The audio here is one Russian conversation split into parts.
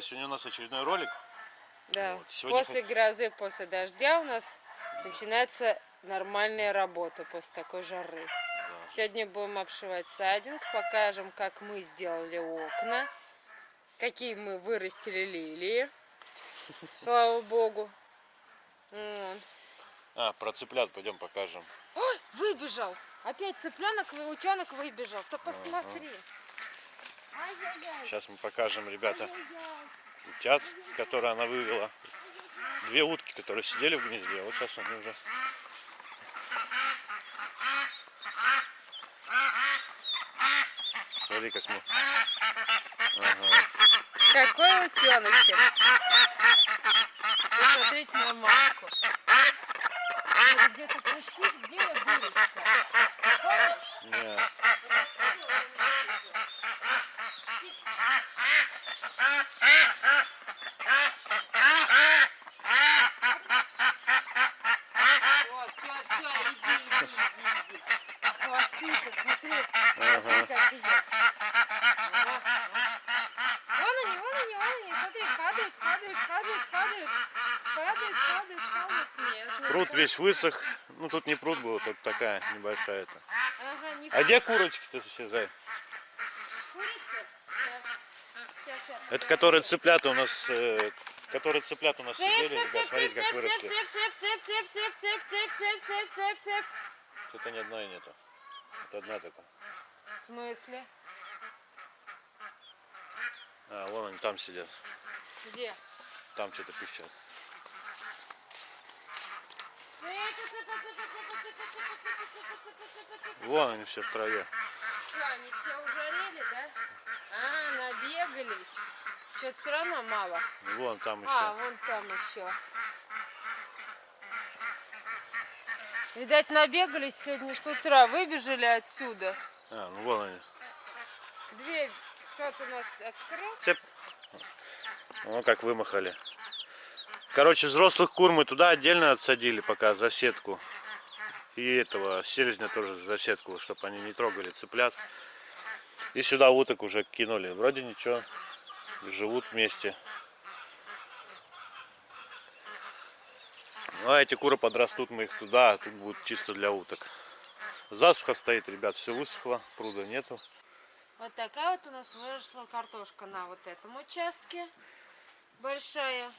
друзья! Сегодня у нас очередной ролик. Да. Вот, сегодня После грозы, после дождя у нас начинается нормальная работа после такой жары. Да. Сегодня будем обшивать садинг, покажем, как мы сделали окна, какие мы вырастили лилии, слава богу. А, про цыплят пойдем покажем. Ой, выбежал! Опять цыпленок, утенок выбежал. Ты посмотри. Ай-яй-яй. Сейчас мы покажем, ребята, утят, которые она вывела. Две утки, которые сидели в гнезде. Вот сейчас они уже... Смотри, как мы... Ага. Какой утеночек. Посмотрите на мамку. Где-то пустить, где дырочка? Помнишь? падает, падает, падает, падает, падает, падает, падает. Нет, пруд весь высох. Ну, тут не пруд был, тут такая небольшая-то. Ага, не а где курочки-то все, Зай? Курицы? Да. Это которые цыплята у нас... Э, которые цыплят у нас сидели, ребят, смотрите, как выросли. Что-то ни одной нету. Это одна такая. В смысле? А, вон они там сидят. Где? Там что-то пищат. Вон они все в траве. Что, они все ужарели, да? А, набегались. Что-то все равно мало. Вон там еще. А, вон там еще. Видать, набегались сегодня с утра, выбежали отсюда. А, ну вон они. Дверь кто-то у нас открыл. Цеп. Ну как вымахали. Короче, взрослых кур мы туда отдельно отсадили пока за сетку. И этого селезня тоже за сетку, чтобы они не трогали цыплят. И сюда уток уже кинули. Вроде ничего. Живут вместе. Ну а эти куры подрастут, мы их туда, а тут будут чисто для уток. Засуха стоит, ребят, все высохло, пруда нету. Вот такая вот у нас выросла картошка на вот этом участке. Большая.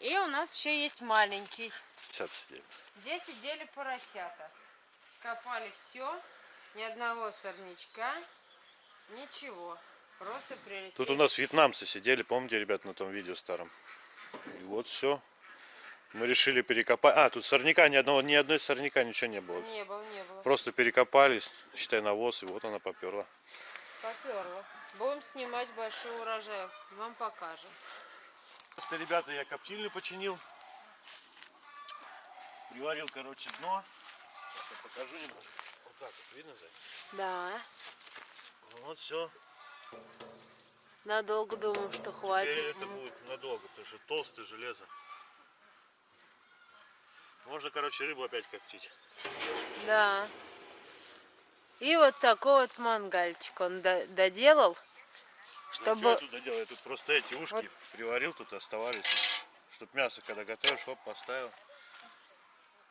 И у нас еще есть маленький. Сейчас сидели. Здесь сидели поросята. Скопали все. Ни одного сорнячка. Ничего. Просто прелесть. Тут у нас вьетнамцы сидели, помните, ребят, на том видео старом. И вот все. Мы решили перекопать. А, тут сорняка ни одного, ни одной сорняка ничего не было. Не было, не было. Просто перекопались, считай навоз, и вот она поперла. Поперло. Будем снимать большой урожай. Вам покажем. Просто, ребята, я коптильню починил. Приварил, короче, дно. Сейчас я покажу немножко. Вот так вот, видно, Зай? Да. Ну Вот все. Надолго думаю, что Теперь хватит. это будет надолго, потому что толстое железо. Можно, короче, рыбу опять коптить. Да. И вот такой вот мангальчик он до- доделал, Чтобы... чтобы... я туда делал? Я тут просто эти ушки Вот. приварил, тут оставались. Чтоб мясо, когда готовишь, хоп, поставил.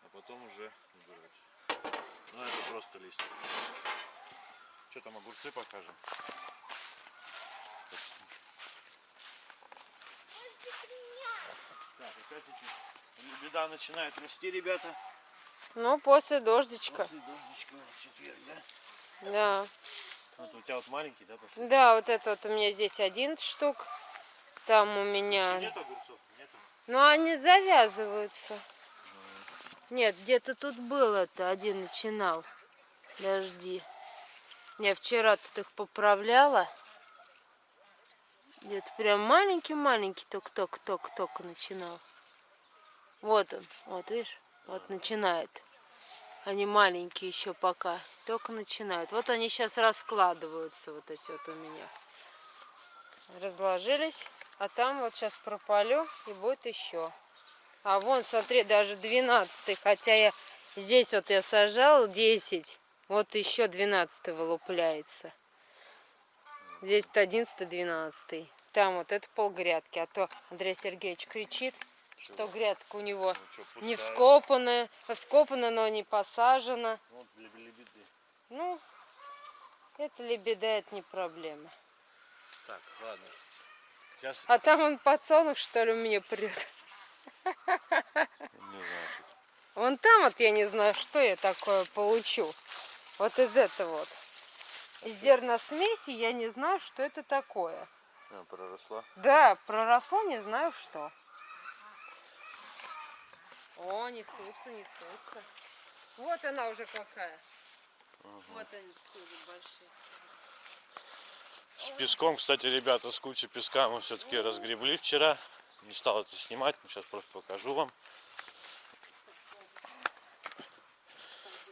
А потом уже убирать. Ну, это просто листья. Что там, огурцы покажем? Так, опять эти беда начинает расти, ребята. Ну, после дождичка. После дождичка в четверг, да? Да. Вот у тебя вот маленький, да, пошел? Да, вот это вот у меня здесь 11 штук. Там у меня... Нет огурцов? Нету? Ну, они завязываются. Нет, где-то тут было-то, один начинал. Подожди. Я вчера тут их поправляла. Где-то прям маленький-маленький только-только-только-только начинал. Вот он, вот видишь, вот начинает. Они маленькие еще пока, только начинают. Вот они сейчас раскладываются, вот эти вот у меня. Разложились, а там вот сейчас пропалю и будет еще. А вон, смотри, даже 12 хотя я здесь вот я сажал 10, вот еще 12 вылупляется. Здесь 11-12. Там вот это полгрядки. А то Андрей Сергеевич кричит, что грядка у него не вскопана, вскопана, но не посажена. Вот для лебеды. Ну, это лебеда, это не проблема. Так, ладно. Сейчас, А там он подсолнух, что ли, у меня прет. не знаю, Вон там вот я не знаю, что я такое получу. Вот из этого вот. Из зерносмеси я не знаю, что это такое. А, проросла. Да, проросло, не знаю что. О, несутся, несутся. Вот она уже какая. Вот они такие большие. С песком, кстати, ребята, с кучей песка мы все-таки разгребли вчера. Не стал это снимать, сейчас просто покажу вам.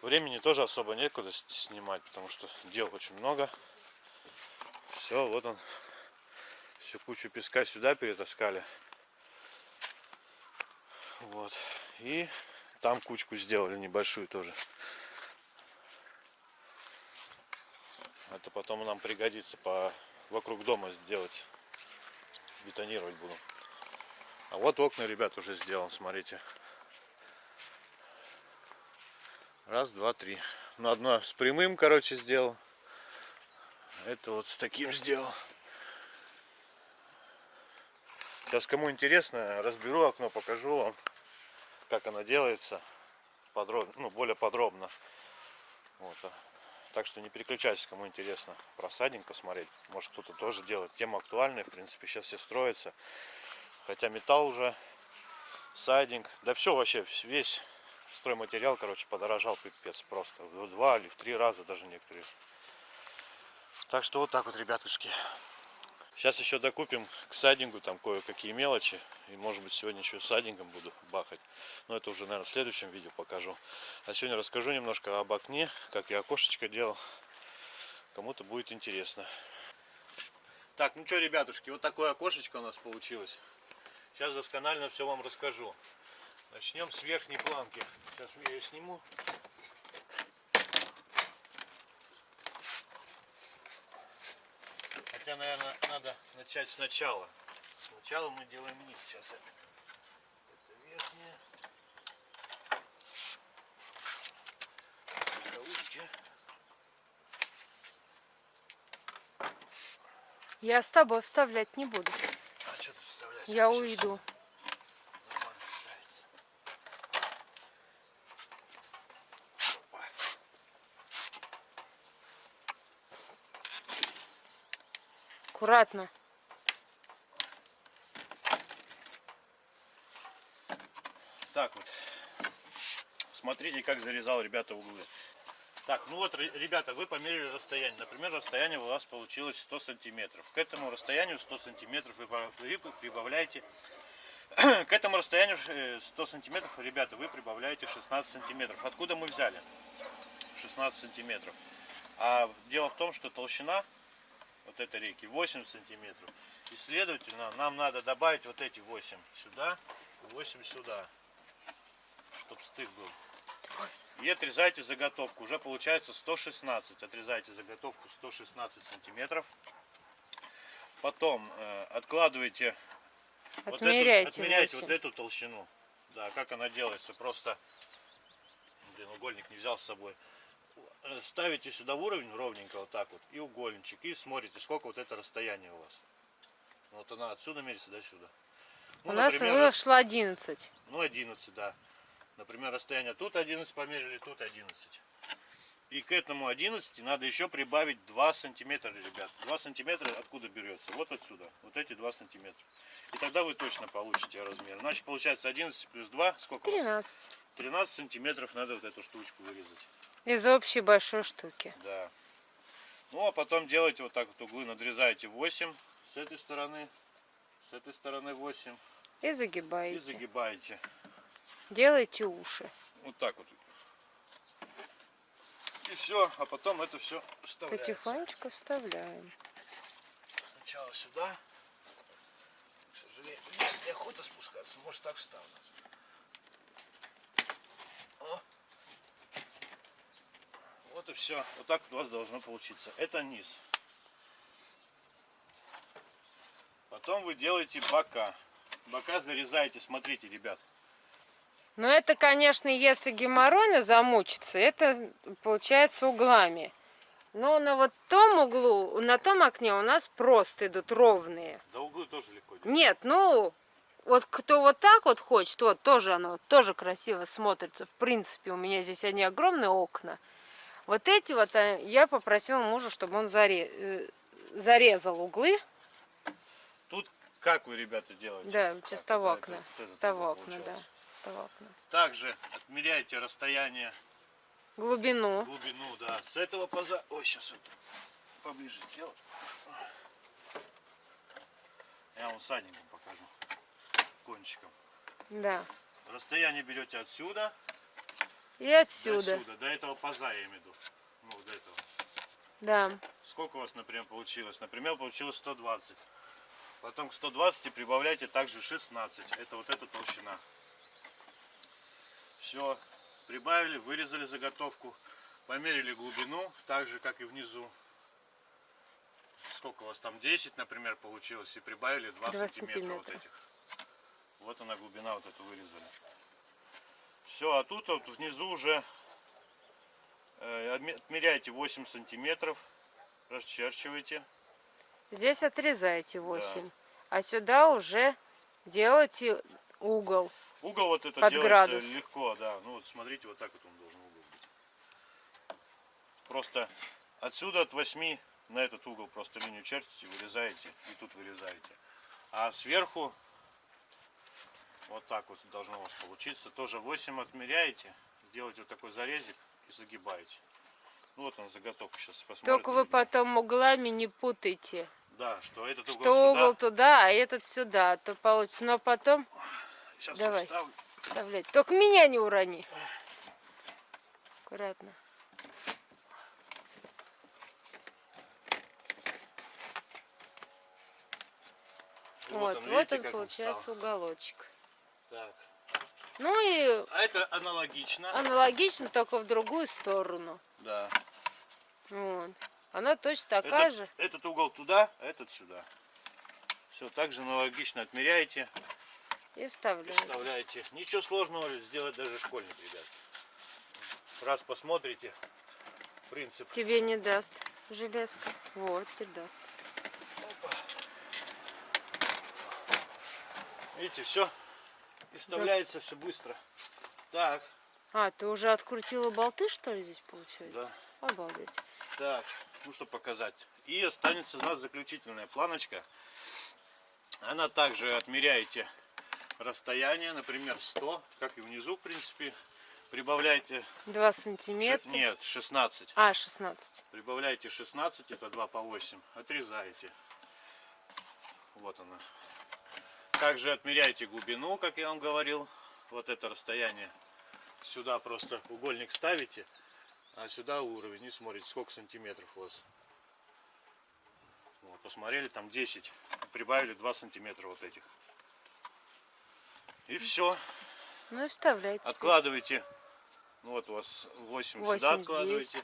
Времени тоже особо некуда снимать, потому что дел очень много. Все, вот он. Всю кучу песка сюда перетаскали. Вот. И там кучку сделали небольшую тоже. Это потом нам пригодится по вокруг дома сделать. Бетонировать буду. А вот окна, ребят, уже сделан, смотрите. Раз, два, три. Ну, одно с прямым, короче, сделал. Это вот с таким сделал. Сейчас, кому интересно, разберу окно, покажу вам, как оно делается. Подробно, ну, более подробно. Вот. а. Так что не переключайтесь, кому интересно про садинг посмотреть. Может кто-то тоже делает. Тема актуальная, в принципе, сейчас все строится. Хотя металл уже, сайдинг, да все вообще, весь стройматериал, короче, подорожал пипец просто. В два или в три раза даже некоторые. Так что вот так вот, ребятушки. Сейчас еще докупим к сайдингу там кое-какие мелочи. И может быть сегодня еще сайдингом буду бахать. Но это уже, наверное, в следующем видео покажу. А сегодня расскажу немножко об окне, как я окошечко делал. Кому-то будет интересно. Так, ну что, ребятушки, вот такое окошечко у нас получилось. Сейчас досконально все вам расскажу. Начнем с верхней планки. Сейчас я ее сниму. Хотя, наверное, надо начать сначала. Сначала мы делаем низ. Сейчас это, это верхняя. Кавычки. Я с тобой вставлять не буду. А что тут вставлять? Я Щас уйду. Нормально ставится. Опа. Аккуратно. Так вот. Смотрите, как зарезал ребята углы. Так, ну вот, ре- ребята, вы померили расстояние. Например, расстояние у вас получилось 100 сантиметров. К этому расстоянию 100 сантиметров вы прибавляете... К этому расстоянию э, 100 сантиметров, ребята, вы прибавляете 16 сантиметров. Откуда мы взяли 16 сантиметров? А дело в том, что толщина вот этой реки 8 сантиметров. И следовательно, нам надо добавить вот эти 8 сюда, 8 сюда, чтобы стык был. И отрезайте заготовку. Уже получается 116. Отрезайте заготовку 116 сантиметров. Потом э, откладывайте вот эту- Отмеряйте. отмеряйте вот эту толщину. Да, как она делается. Просто, блин, угольник не взял с собой. Э, Ставите сюда в уровень ровненько вот так вот и угольничек и смотрите, сколько вот это расстояние у вас. Вот она отсюда мерится до сюда. Ну, У нас например, вышло 11. ну, 11, да. Например, расстояние тут 11 померили, тут 11. И к этому 11 надо еще прибавить 2 сантиметра, ребят. 2 сантиметра откуда берется? Вот отсюда. Вот эти 2 сантиметра. И тогда вы точно получите размер. Значит, получается 11 плюс 2, сколько у вас? 13. 13 сантиметров надо вот эту штучку вырезать. Из общей большой штуки. Да. Ну, а потом делаете вот так вот углы, надрезаете 8 с этой стороны, с этой стороны 8 И и загибаете. загибаете. Делайте уши. Вот так вот. И все, а потом это все вставляется. Потихонечку вставляем. Сначала сюда. К сожалению, здесь неохота спускаться, может так встану. Вот и все. Вот так у вас должно получиться. Это низ. Потом вы делаете бока. Бока зарезаете, смотрите, ребят. Но это, конечно, если геморройно замучиться, это получается углами. Но на вот том углу, на том окне у нас просто идут ровные. Да углы тоже легко делать. Нет, ну, вот кто вот так вот хочет, вот тоже оно тоже красиво смотрится. В принципе, у меня здесь одни огромные окна. Вот эти вот а, я попросила мужа, чтобы он заре- э, зарезал углы. Тут как вы, ребята, делаете? Да, Как? с того окна. С того окна, да. С того окна. Также отмеряйте расстояние, Глубину. глубину, да. С этого поза... Ой, сейчас вот поближе сделаю. Я вам садненьким покажу. Кончиком. Да. Расстояние берете отсюда, И отсюда. сюда, до этого паза я имею в виду. Ну, до этого. Да. Сколько у вас, например, получилось? Например, получилось 120. Потом к 120 прибавляйте также 16. Это вот эта толщина. Все. Прибавили, вырезали заготовку. Померили глубину, так же, как и внизу. Сколько у вас там? 10, например, получилось. И прибавили 2, Два сантиметра, вот сантиметра. этих. Вот она глубина, вот эту вырезали. Все, а тут вот внизу уже э, отме- отмеряйте 8 сантиметров. Расчерчивайте. Здесь отрезаете 8. А сюда уже делаете угол. Угол вот это Под делается градус. легко, да. Ну вот смотрите, вот так вот он должен угол быть. Просто отсюда от 8 на этот угол просто линию чертите, вырезаете и тут вырезаете. А сверху вот так вот должно у вас получиться. Тоже 8 отмеряете, делаете вот такой зарезик и загибаете. Ну вот он заготовка сейчас посмотрите. Только вы потом углами не путайте. Да, что этот угол Что сюда. угол туда, а этот сюда. а То получится. Но потом Сейчас Давай. вставлю. вставлять. Только меня не урони. Аккуратно. Вот, он, вот видите, он как получается встал? уголочек. Так. Ну и А это аналогично. аналогично, только в другую сторону. Да. Вот. Она точно такая Этот, же. этот угол туда, а этот сюда. Все, также аналогично отмеряете И и вставляем. вставляете. Ничего сложного сделать даже школьник, ребят. Раз посмотрите, принцип. Тебе не даст железка. Вот, теперь даст. Видите, все. И вставляется все быстро. Так, А, ты уже открутила болты, что ли, здесь получается? Обалдеть. так, ну что показать. И останется у нас заключительная планочка. Она также отмеряете расстояние, например, 100, как и внизу, в принципе. Прибавляйте, Два ш- сантиметра. нет, 16. А, 16. Прибавляете 16, это 2 по 8. Отрезаете. Вот она. Также отмеряйте глубину, как я вам говорил. Вот это расстояние. Сюда просто угольник ставите, а сюда уровень. И смотрите, сколько сантиметров у вас. Вот, посмотрели, там 10. Прибавили 2 сантиметра вот этих. И все. Ну и вставляйте. Откладывайте. Ну вот у вас 8, сюда Восемь откладываете. здесь,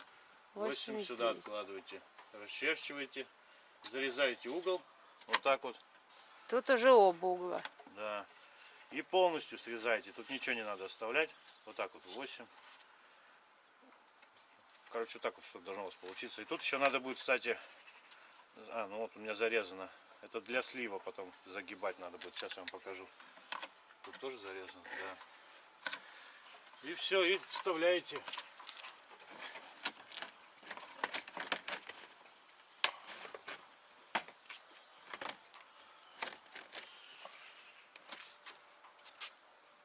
8 восемь сюда здесь. откладываете. Расчерчиваете. Зарезаете угол. Вот так вот. Тут уже оба угла. Да. И полностью срезаете. Тут ничего не надо оставлять. Вот так вот 8. Короче, вот так вот что должно у вас получиться. И тут еще надо будет, кстати... А, ну вот у меня зарезано. Это для слива потом загибать надо будет. Сейчас я вам покажу. Тут тоже зарезано, да. И все, и вставляете.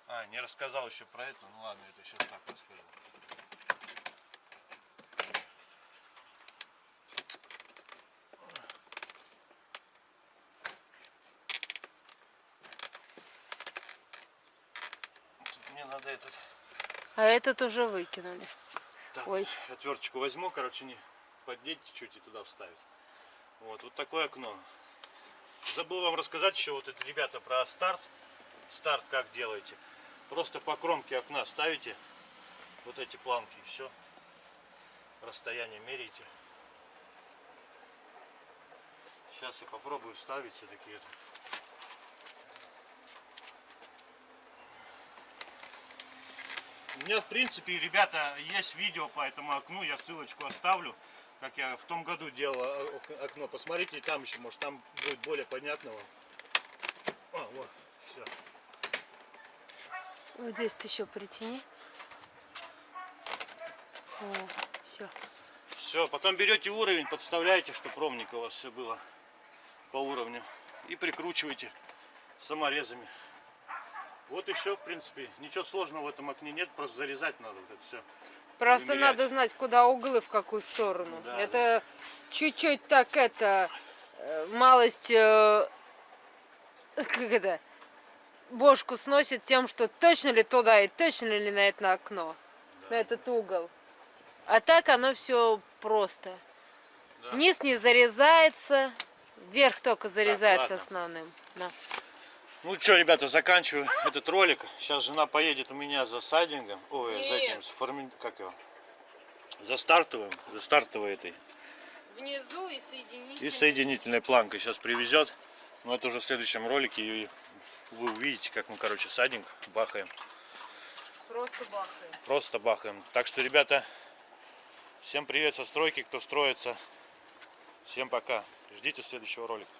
А, не рассказал еще про это. Ну ладно, это сейчас так расскажу. Тут мне надо этот А этот уже выкинули. Так, Ой. отверточку возьму, короче, не поддеть чуть и туда вставить. Вот, вот такое окно. Забыл вам рассказать еще вот это, ребята, про старт. Старт как делаете. Просто по кромке окна ставите вот эти планки и все. Расстояние меряете. Сейчас я попробую ставить все-таки это. У меня, в принципе, ребята, есть видео по этому окну, я ссылочку оставлю, как я в том году делал э, окно. Посмотрите, там еще, может, там будет более понятного. А, вот. Вот здесь ты еще притяни. О, все. Все, потом берете уровень, подставляете, чтобы ровненько у вас все было по уровню. И прикручиваете саморезами. Вот все, в принципе. Ничего сложного в этом окне нет, просто зарезать надо вот это все. Просто Вымерять. надо знать, куда углы, в какую сторону. Да, это чуть-чуть так это э, малость э, как это бошку сносит тем, что точно ли туда и точно ли на это окно, на этот угол. А так оно все просто. Да. Низ не зарезается, вверх только зарезается ладно. основным. Да. Ну что, ребята, заканчиваю этот ролик. Сейчас жена поедет у меня за сайдингом. Ой, за Нет. этим, с форми- как его? За стартовым, за стартовой этой. Внизу и соединить. И соединительной планкой сейчас привезет. Но это уже в следующем ролике. И вы увидите, как мы, короче, сайдинг бахаем. Просто бахаем. Просто бахаем. Так что, ребята, всем привет со стройки, кто строится. Всем пока. Ждите следующего ролика.